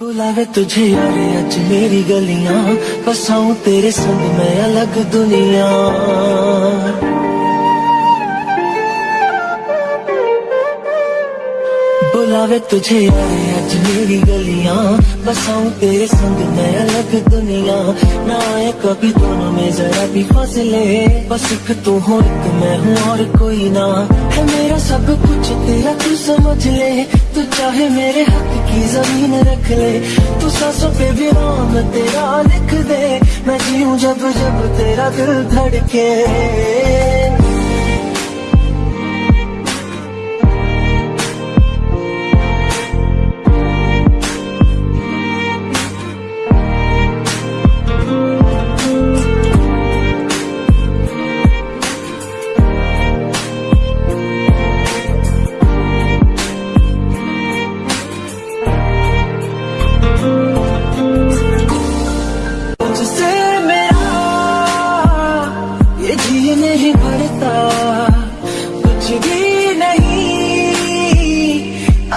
बुलावे तुझे यारे अज मेरी गलियाँ बसाऊं तेरे संग मैं अलग दुनिया। बुलावे तुझे यारे अज मेरी गलियाँ। बसाऊं तेरे संग मैं अलग दुनिया। ना आए कभी दोनों में जरा भी फासले। बस एक तू हो, एक मैं हूँ और कोई ना। है मेरा सब कुछ, तेरा तू समझ ले। तू चाहे मेरे हक की ज़मीन रख ले। तू सांसों पे भी नाम तेरा लिख दे। मैं जीऊं जब जब तेरा दिल धड़के।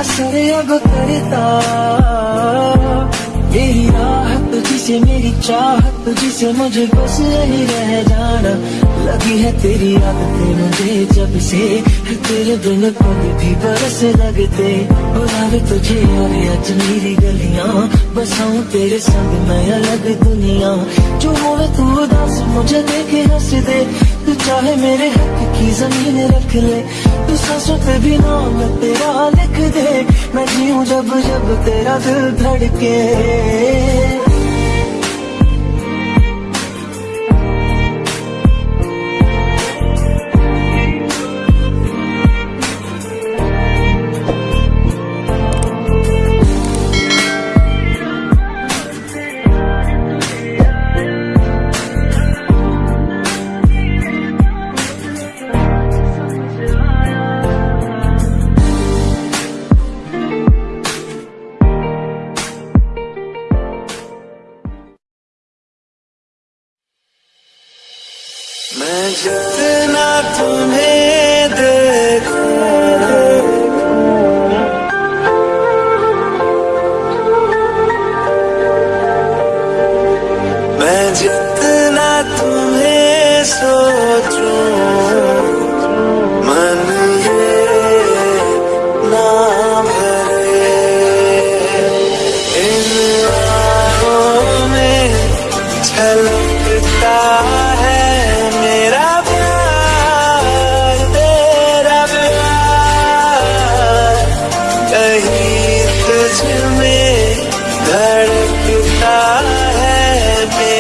असर अब करता। मेरी राहत तुझसे मेरी चाहत तुझसे मुझे बस यही रह जाना। लगी है तेरी आदतें मुझे जब से तेरे बिन पग भी बरस लगते। बुलावे तुझे और आज मेरी गलियाँ बसाऊं तेरे संग मैं अलग दुनिया। जो होवे तू उदास, मुझे देखे हंस दे तू चाहे मेरे हक की ज़मीन रख ले। तू सांसों पे भी नाम तेरा लिख दे। मैं जीऊं जब जब तेरा दिल धड़के। मैं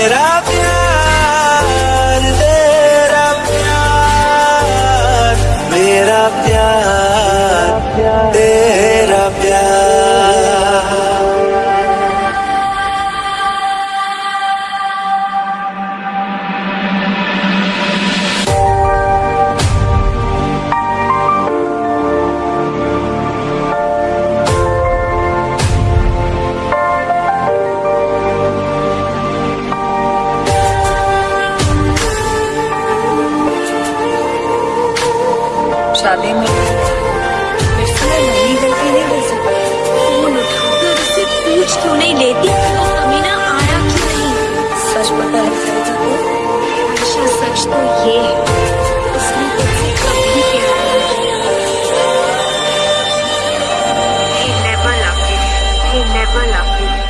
मेरा प्यार शादी में। गलती नहीं कर सकती। फ़ोन उठाकर उससे पूछ क्यों नहीं लेती? अमीना आया क्यों नहीं? सच पता है। को सच तो ये है। उसने तुझसे कभी प्यार He never loved you. He never loved you.